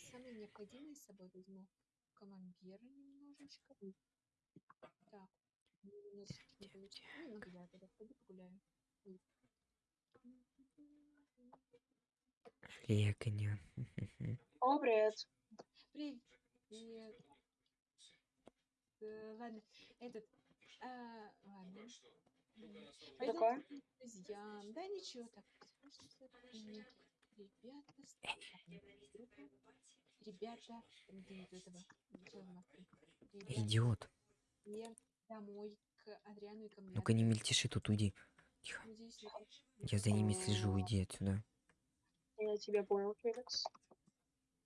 возьмем самое необходимое с собой возьму. Камамбера немножечко. Так. ну, у нас не получится. Ну, нагуляю тогда. Пойду погуляю. Ой. Легонь. О, привет. Привет. Э, ладно, этот... а, ладно. Пойдём такое? друзьям. Да ничего, так. Ребята. Ребята, Идиот. все домой к Адриану и ко мне. Ну-ка не мельтеши тут, уйди. Тихо. Я за ними слежу, уйди отсюда. Я тебя понял, Феликс.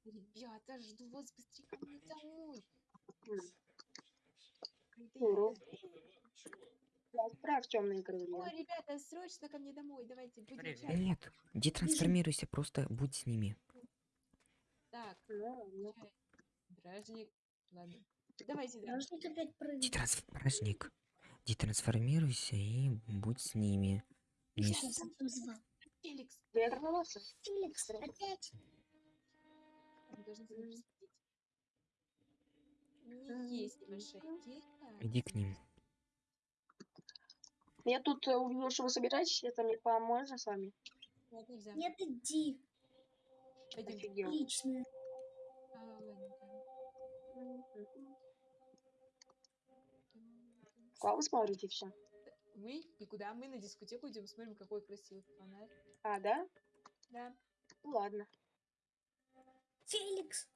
Ребята, жду вас быстрее ко мне домой. Отправь темные крылья. Ой, ребята, срочно ко мне домой. Давайте будем Привет. чай. Нет, иди трансформируйся, просто будь с ними. Так, Ну, ну, чай. Бражник. Ладно. Давайте, да. Должник опять прыгать. трансформируйся. Иди трансформируйся и будь с ними. Там звал? Феликс, я вернулся. Феликс, опять? есть небольшая. Иди к ним. Я тут э, увидел, что вы собираетесь. Это мне поможет с вами? Нет, нельзя. Нет, иди. Пойдем. Офигел. А, ладно, Куда вы смотрите все? Мы и куда? Мы на дискотеку идем, смотрим, какой красивый фонарь. А, да? Да. Ну ладно. Феликс.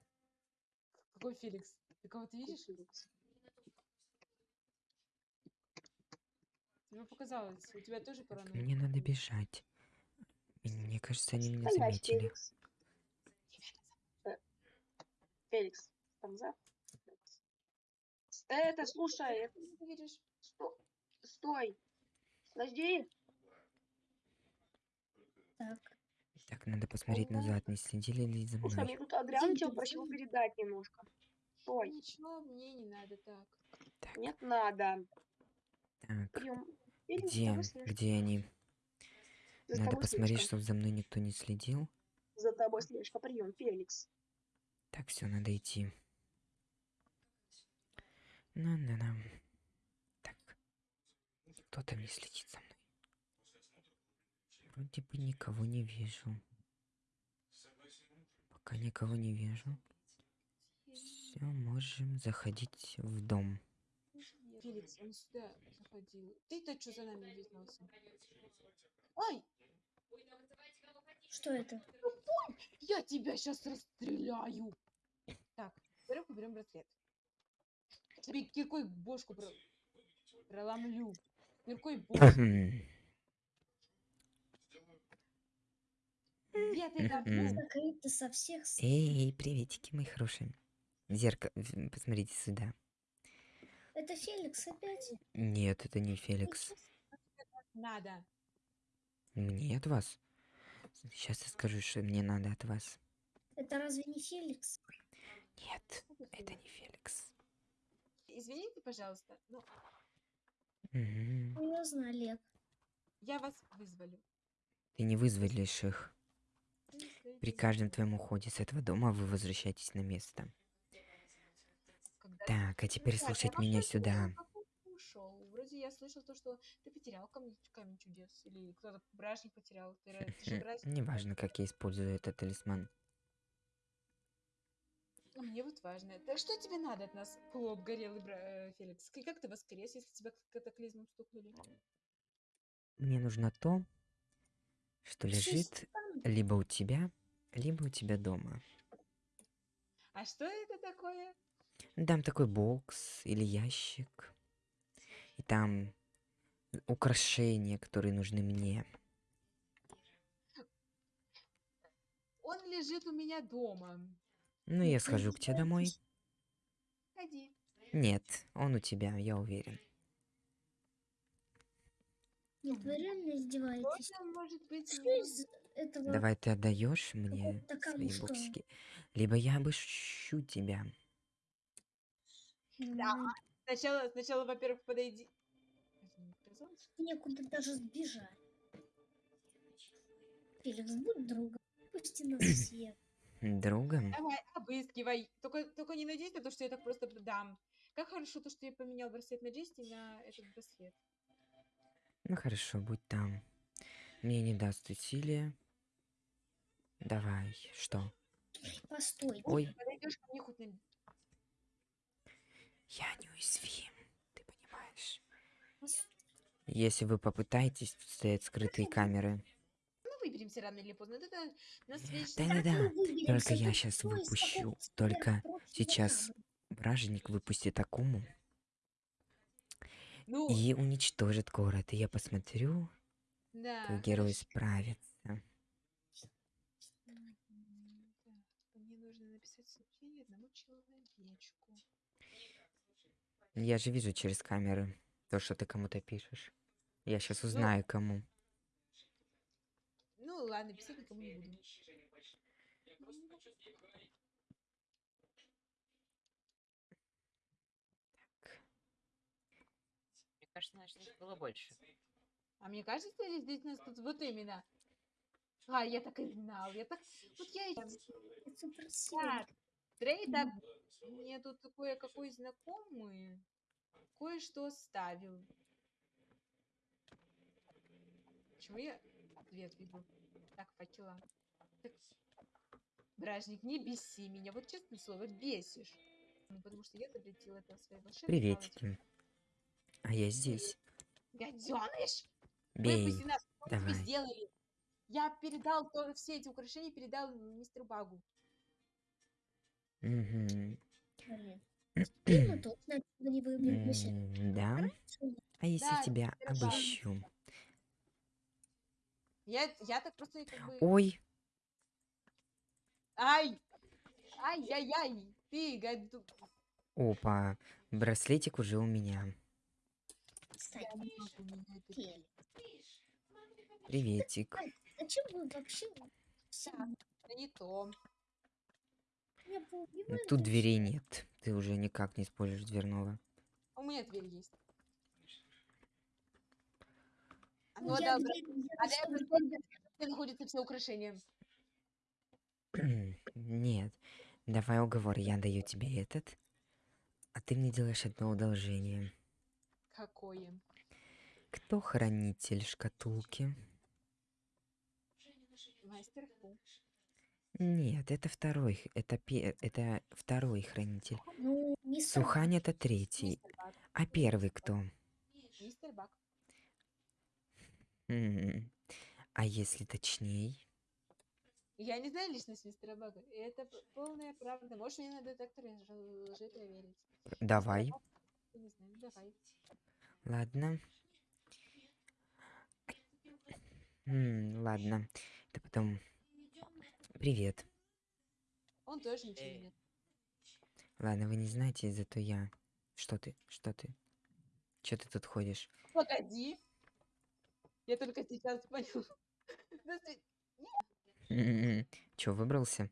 Какой Феликс? Ты кого-то видишь? Феликс. Тебе показалось. У тебя тоже паранойя? Мне надо бежать. Мне кажется, они меня заметили. Феликс. Э, Феликс, там за? Это, слушай, это- сто- стой. Подожди. Так. Так, надо посмотреть назад, не следили ли за Слушай, мной. мне тут Адриан тебя просил передать немножко. Стой. Ничего, мне не надо так. Так, Нет, надо. так. Прием. Где? Где они? За Надо посмотреть, слежка. чтобы за мной никто не следил. За тобой слежка. Прием, Феликс. Так, все, надо идти. На-на-на. Так. Кто там не следит за мной? Вроде бы никого не вижу. Пока никого не вижу. Все, можем заходить в дом. Феликс, он сюда заходил. Ты-то что за нами виделся? Ай, Что это? я тебя сейчас расстреляю. Так, во-первых, уберем браслет. Тебе киркой бошку про... проломлю. Киркой бошку. Где ты там? Мгм. Закрыто со всех с- Эй, приветики, мои хорошие. Зеркало, посмотрите сюда. Это Феликс опять? Нет, это не Феликс. Надо. Мне от вас? Сейчас я скажу, что мне надо от вас. Это разве не Феликс? Нет, это не Феликс. Извините, пожалуйста, но Мгм. Серьезно, Олег. я вас вызволю. Ты не вызволишь их. Стоите При каждом твоем уходе с этого дома вы возвращаетесь на место. Так, а теперь слушать меня сюда. ушел? Вроде я слышал то, что ты потерял камень, камень чудес. Или кто-то бражник потерял. Ты, ты же бражник. Неважно, как я использую этот талисман. А мне вот важно. Так что тебе надо от нас, полуобгорелый бра- э, Феликс? И как ты воскрес, если тебя катаклизмом стукнули? Мне нужно то, что лежит либо у тебя, либо у тебя дома. А что это такое? Дам такой бокс или ящик. И там украшения, которые нужны мне. Он лежит у меня дома. Ну, я схожу к тебе домой. Ходи. Нет, он у тебя, я уверен. Нет, вы реально издеваетесь. Можно, может быть, Что не- из этого? Давай ты отдаешь мне такая свои мужская. боксики. Либо я обыщу тебя. Да. Сначала, сначала, во-первых, подойди. Некуда даже сбежать. Феликс, будь другом. Пусти нас всех. Другом? Давай, обыскивай. Только, только не надейся на то, что я так просто дам. Как хорошо то, что я поменял браслет на Джести на этот браслет. Ну хорошо, будь там. Мне не даст усилия. Давай, что? Постой. Ой, Подойдешь ко мне хоть на... я неуязвим, ты понимаешь? Если вы попытаетесь, тут стоят скрытые камеры. Ну, выберемся рано или поздно. Это нас. Да-да-да, Мы выберемся, только я сейчас выпущу. Только сейчас вражник выпустит Акуму Ну, и уничтожит город. И я посмотрю, да. как герой справится. М, так, Мне нужно написать сообщение одному человечку. Я же вижу через камеры то, что ты кому-то пишешь. Я сейчас узнаю, кому. Ну, ладно, писать никому не буду. Мне кажется, значит, их было больше. А мне кажется, здесь, здесь нас тут вот именно. А, я так и знал. Я так... Вот я и... Это. Так, Трейда, мне тут кое-какой знакомый кое-что оставил. Почему я ответ веду? Так, факела. Так, Бражник, не беси меня. Вот честное слово, бесишь. Ну, потому что я запретила это своей волшебной палочке. Приветики. А я здесь. Гаденыш! Бей. Выпусти нас! Давай. сделали? Я передал то, все эти украшения, передал мистеру Багу. Мгм. Блин. Не. М, Да? А если Да, тебя обыщу? Я, я так просто как бы... Ой, Ай! Ай-яй-яй! Ты, гаду... опа, браслетик уже у меня. Кстати, Я не могу это. Приветик. зачем вы вообще Это не то. Тут дверей нет. Ты уже никак не используешь дверного. У меня дверь есть. Ну, я да, дверь а браслет, где находятся все украшения. Нет. Давай уговор. Я даю тебе этот. А ты мне делаешь одно одолжение. Какое? Кто хранитель шкатулки? Мастер Фу. Нет, это второй. Это, пе- это второй хранитель. Ну, мистер Сухань это третий. А первый кто? Мистер Бак. А если точней? Я не знаю личность мистера Бага. И это полная правда. Можешь мне на детекторе лжи- проверить. Давай. Я не знаю, давай. Ладно. М, ладно. Это потом. Привет. Он тоже ничего нет. Ладно, вы не знаете, зато я. Что ты? Что ты? Че ты тут ходишь? Погоди. Я только сейчас понял. Че, выбрался?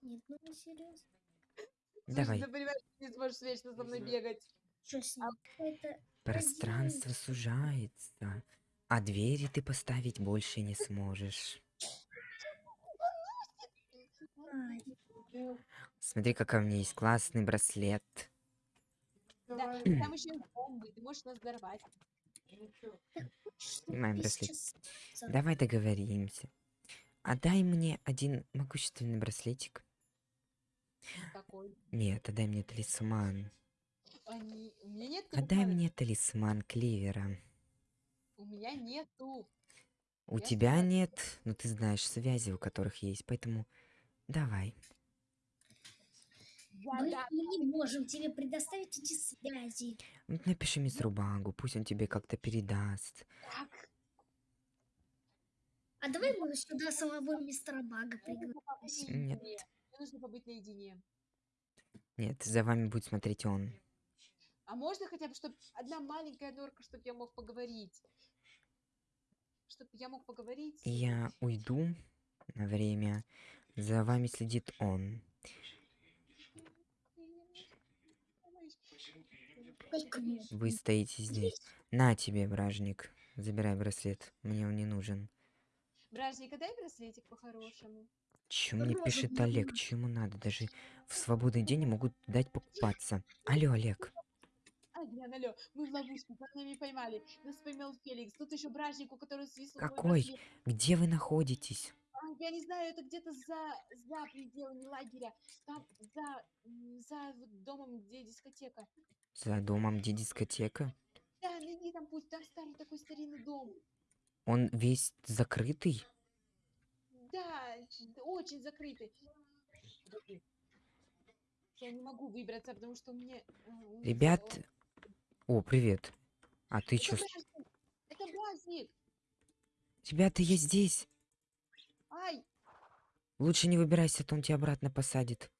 Нет, ну вы серьезно? слушай, Давай. Ты понимаешь, ты не сможешь вечно со мной бегать. Что с ним? Это Пространство сужается, а двери ты поставить больше не сможешь. Смотри, какой у меня есть классный браслет. Да, там еще бомбы. Ты можешь нас взорвать. Снимаем браслет. Давай договоримся. Отдай мне один могущественный браслетик. Какой? Нет, отдай мне талисман. Они... Нет Отдай телефона. мне талисман Кливера. У меня нету. У Я тебя сама- нет, но ты знаешь связи, у которых есть, поэтому давай. Мы да, не можем тебе предоставить эти связи. Напиши мистеру Багу, пусть он тебе как-то передаст. так. А давай мы сюда самого мистера Бага пригласим. Нет. Мне нужно побыть наедине. Нет, за вами будет смотреть он. А можно хотя бы, чтобы одна маленькая норка, чтобы я мог поговорить? Чтобы я мог поговорить? Я уйду на время. За вами следит он. Вы стоите здесь. На тебе, бражник. Забирай браслет. Мне он не нужен. Бражник, дай браслетик по-хорошему. Чё мне пишет Олег? нормально. Чё ему надо? Даже в свободный день могут дать покупаться. Алло, Олег. Адриан, алло, мы в ловушку, под нами поймали. Нас поймал Феликс. Тут еще бражник, у которого свистнул Какой? Где вы находитесь? А, Я не знаю, это где-то за, за пределами лагеря. Там, за, за домом, где дискотека. За домом, где дискотека? Да, найди там путь, там старый такой старинный дом. Он весь закрытый? Да, очень закрытый. Я не могу выбраться, потому что мне... э, Ребят... О, привет. А ты Это чё? бражник! Это бражник! Ребята, я здесь. Лучше не выбирайся, а то он тебя обратно посадит.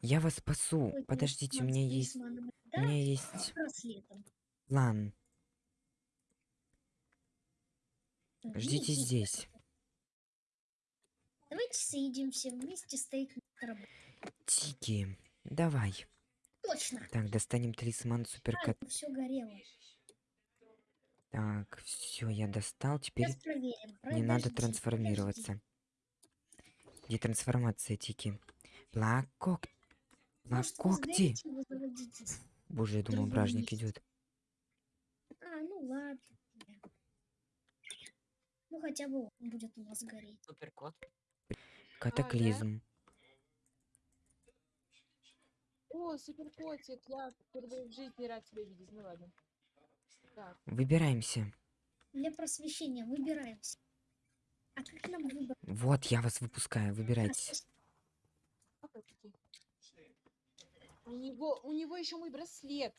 Я вас спасу. Подождите, у меня есть... У меня есть план. Ждите здесь. Давайте соединимся вместе, стоит. Тики, давай. Точно. Так, достанем талисман суперкот. все горело. Так, все, я достал. Теперь Сейчас проверим. не надо трансформироваться. Где трансформация, Тики? Плакок. Плакокти. Боже, я думал, бражник идет. А, ну ладно. Ну хотя бы он будет у вас гореть. Суперкот. Катаклизм. О, супер котик, я впервые в жизни рад тебя видеть. Ну ладно. Выбираемся. Для просвещения выбираемся. А как нам выбрать? Вот, я вас выпускаю. Выбирайтесь. У него, у него еще мой браслет.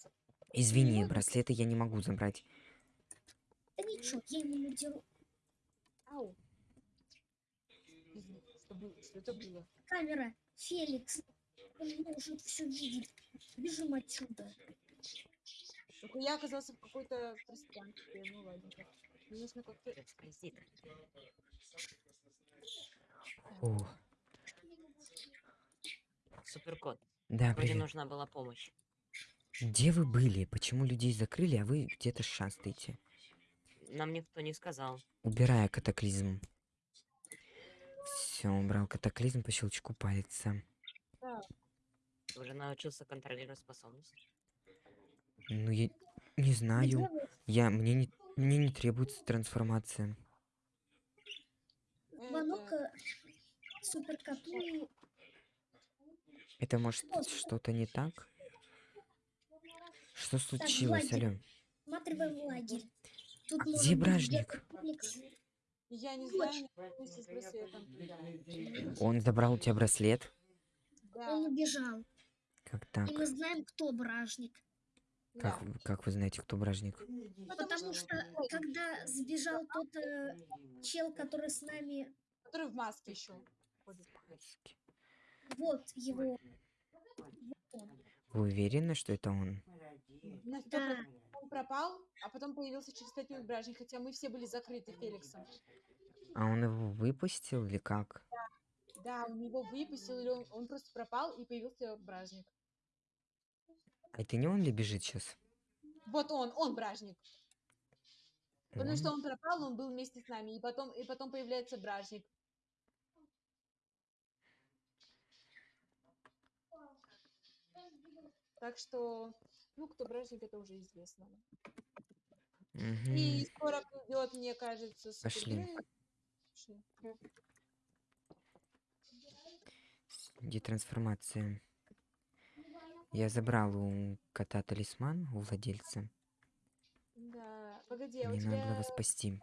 Извини, Вот. браслеты я не могу забрать. Да ничего, я ему надеру. Ау. Что, было? что это было? Камера, Феликс. Он может все видеть. Бежим отсюда. Только я оказался в какой-то пространстве. Ну ладно. Мне нужно как-то... Скользит. О, Суперкот. да, Вроде привет. нужна была помощь. Где вы были? Почему людей закрыли, а вы где-то шастаете? Нам никто не сказал. Убирая катаклизм. Все, убрал катаклизм по щелчку пальца. Ты уже научился контролировать способности. Ну, я не знаю. Я, мне не, мне не требуется трансформация. Э, суперкоту. Это может Что что-то не так? Что случилось, лагерь. алё? Осматриваем лагерь. Тут А где бражник? Я не знаю, вместе с браслетом. Он забрал у тебя браслет? Да, Он убежал. Как так? И мы знаем, кто бражник. Да. Как, вы- как вы знаете, кто бражник? Потому что, когда сбежал тот э, чел, который с нами, Который в маске еще. вот его. Вы уверены, что это он? Сто Да. Он пропал, а потом появился через пять минут бражник, хотя мы все были закрыты Феликсом. А он его выпустил или как? Да, он его выпустил, или он, он просто пропал, и появился бражник. А это не он ли бежит сейчас? Вот он, он бражник. Потому что он пропал, он был вместе с нами, и потом, и потом появляется бражник. Так что, ну, кто бражник, это уже известно. И скоро придет, мне кажется, Пошли. супергерой. Пошли. Где трансформация? Я забрал у кота талисман, у владельца. Да, погоди, а у Мне надо было тебя вас спасти.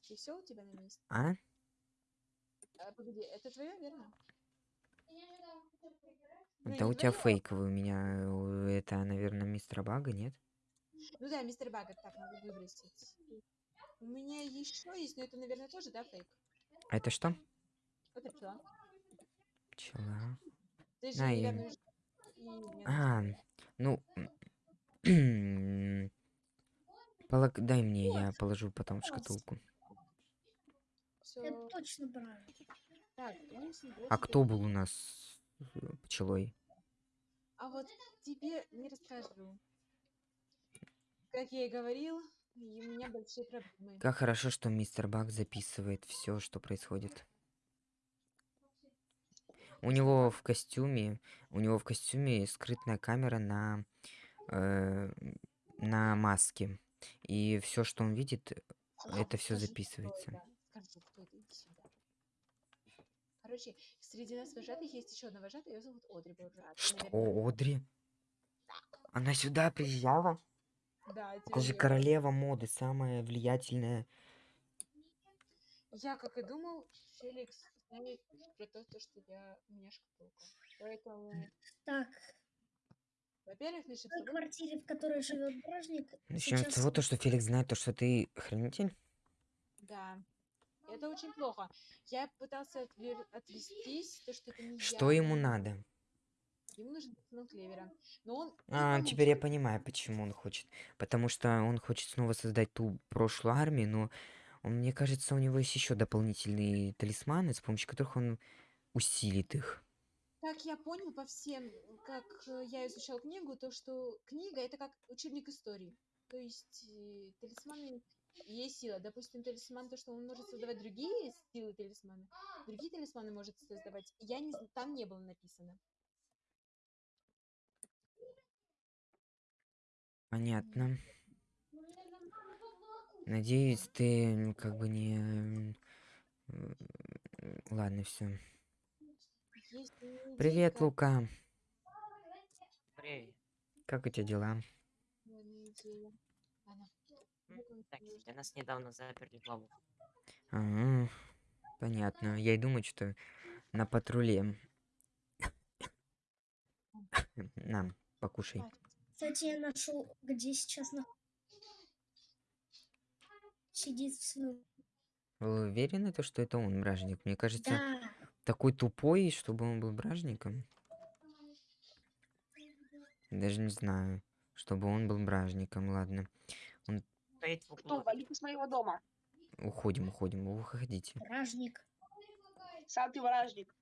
все у тебя на месте? А? А, погоди, это твое, верно? Ну, не у тебя фейковый, у меня э, это, наверное, мистер Бага, нет? Ну да, мистер Баггет, так, надо выбросить. У меня еще есть, но это, наверное, тоже, да, фейк? А это что? Это пчела. Пчела. Ты же, А, наверное, ну... полог- Дай мне, я положу потом в шкатулку. Это точно А кто был у нас пчелой? А вот тебе не расскажу. Как я и говорил, у меня большие проблемы. Как хорошо, что мистер Бак записывает все, что происходит. У него в костюме, у него в костюме скрытная камера на э, на маске, и все, что он видит, это все записывается. Короче, среди нас вожатых есть еще одна вожатая, ее зовут Одри Буржат. Что, наверное, Одри? Она сюда приезжала? Да, Это же королева моды, самая влиятельная. Я, как и думал, Феликс знает про то, то, что я у меня шкатулка. Поэтому, Так, во-первых, начнем в с квартире, в которой живет бражник, Начнем с сейчас того, то, что Феликс знает то, что ты хранитель. Да. Это очень плохо. Я пытался отвер- отвестись, то, что это не Что я. ему надо? Ему нужен смыл клевера. Но он... А, теперь я получит. понимаю, почему он хочет. Потому что он хочет снова создать ту прошлую армию, но он, мне кажется, у него есть еще дополнительные талисманы, с помощью которых он усилит их. Как я понял по всем, как э, я изучал книгу, то что книга это как учебник истории. То есть э, талисманы есть сила. Допустим, талисман, то, что он может создавать другие силы талисмана, другие талисманы может создавать. Я не, там не было написано. Понятно. Надеюсь, ты как бы не... Ладно, все. Привет. Лука. Привет. Как у тебя дела? Так, нужно. нас недавно заперли в лову. А, понятно. Я и думаю, что на патруле. На, покушай. А, Кстати, я нашел, где сейчас на... сидит в сну. Вы уверены, то, что это он, бражник? Мне кажется, Да, такой тупой, чтобы он был бражником. Даже не знаю, чтобы он был бражником. Ладно, в Кто углу. валит из моего дома? уходим, уходим, уходите. бражник. Сам ты вражник.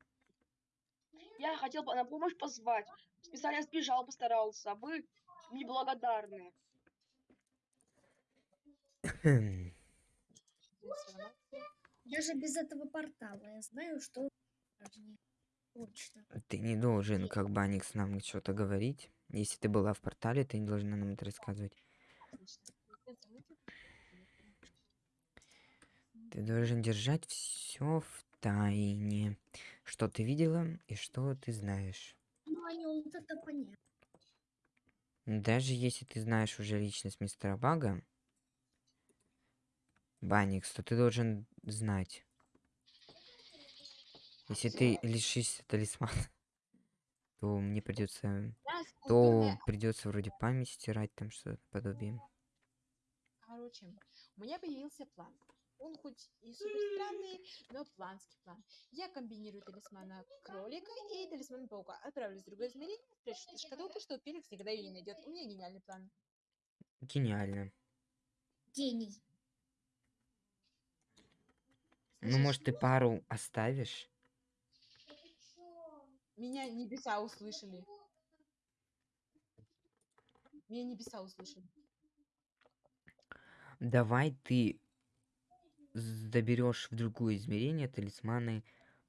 Я хотел на помощь позвать. Специально сбежал, постарался. Вы неблагодарные. Даже без этого портала я знаю, что. Точно. Ты не должен, как Баникс, нам что-то говорить. Если ты была в портале, ты не должна нам это рассказывать. Ты должен держать все в тайне. Что ты видела и что ты знаешь. Ну, о нем вот это понятно. Даже если ты знаешь уже личность мистера Бага, Баникс, то ты должен знать. Если ты лишишься талисмана, то мне придется, то придется вроде память стирать, там что-то подобие. Короче, у меня появился план. Он хоть и супер странный, но планский план. Я комбинирую талисмана кролика и талисман паука. Отправлюсь в другое измерение, спрячу эту шкатулку, что Феликс никогда ее не найдет. У меня гениальный план. Гениально. Гений. Ну, может, ты пару оставишь? Меня небеса услышали. Меня небеса услышали. Давай ты доберешь в другое измерение талисманы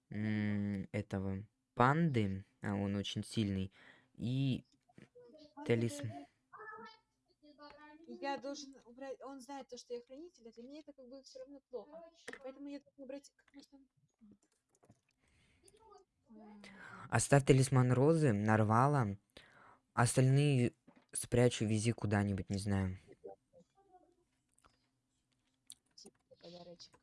этого панды, а он очень сильный, и талисман. Я должен убрать... Он знает то, что я хранитель, а для меня это как бы все равно плохо. Поэтому я должен убрать как можно... Оставь талисман розы, нарвала. Остальные спрячу, вези куда-нибудь, не знаю. типа.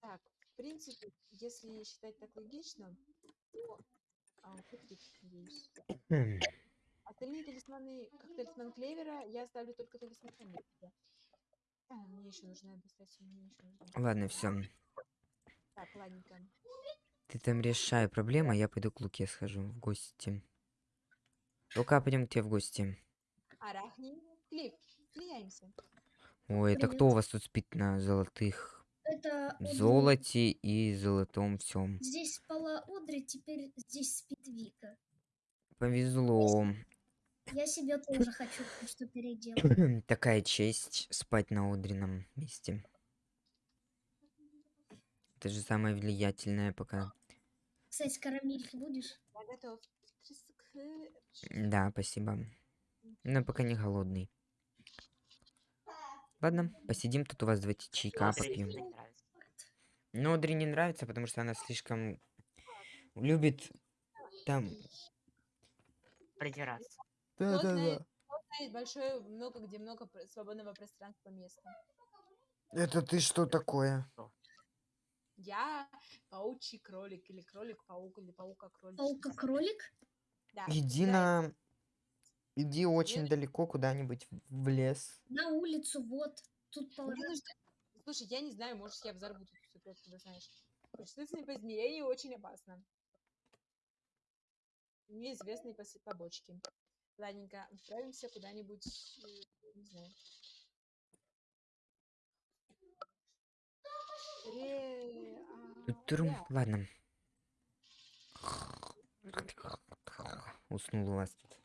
Так, в принципе, если считать так логично. А, надеюсь. Хм, Остальные талисманы, как талисман Клевера, я оставлю только талисман Амелия. А, мне еще нужно достать, мне еще нужно. Ладно, все. Так, ладненько. Ты там решай проблему, а я пойду к Луке схожу в гости. Лука, пойдем к тебе в гости. Арахни, Клифф, меняемся. Ой, это кто у вас тут спит на золотых это Одри. золоте и золотом всем. Здесь спала Одри, теперь здесь спит Вика. Повезло. Я себе тоже хочу кое-что переделать. Такая честь спать на Одрином месте. Это же самое влиятельное пока. Кстати, карамельки будешь? Я готов. Треск- Да, спасибо. Но пока не голодный. Ладно, посидим тут у вас, давайте чайка попьем. не нравится. Но Одри не нравится, потому что она слишком любит там... Придираться. Да-да-да. Есть большое, много где много свободного пространства места. Это ты что такое? Я паучий кролик или кролик-паук или паука-кролик. Паука-кролик? Да. Иди да, на... Иди очень далеко куда-нибудь в лес. На улицу, вот. Тут Мне нужно... Слушай, я не знаю, может, я взорву тут все просто, ты знаешь. Причислительные по измерению очень опасно. Неизвестные побочки. Ладненько, отправимся куда-нибудь, э, не знаю. Ре... а, Турум, да. ладно. Уснул у вас тут.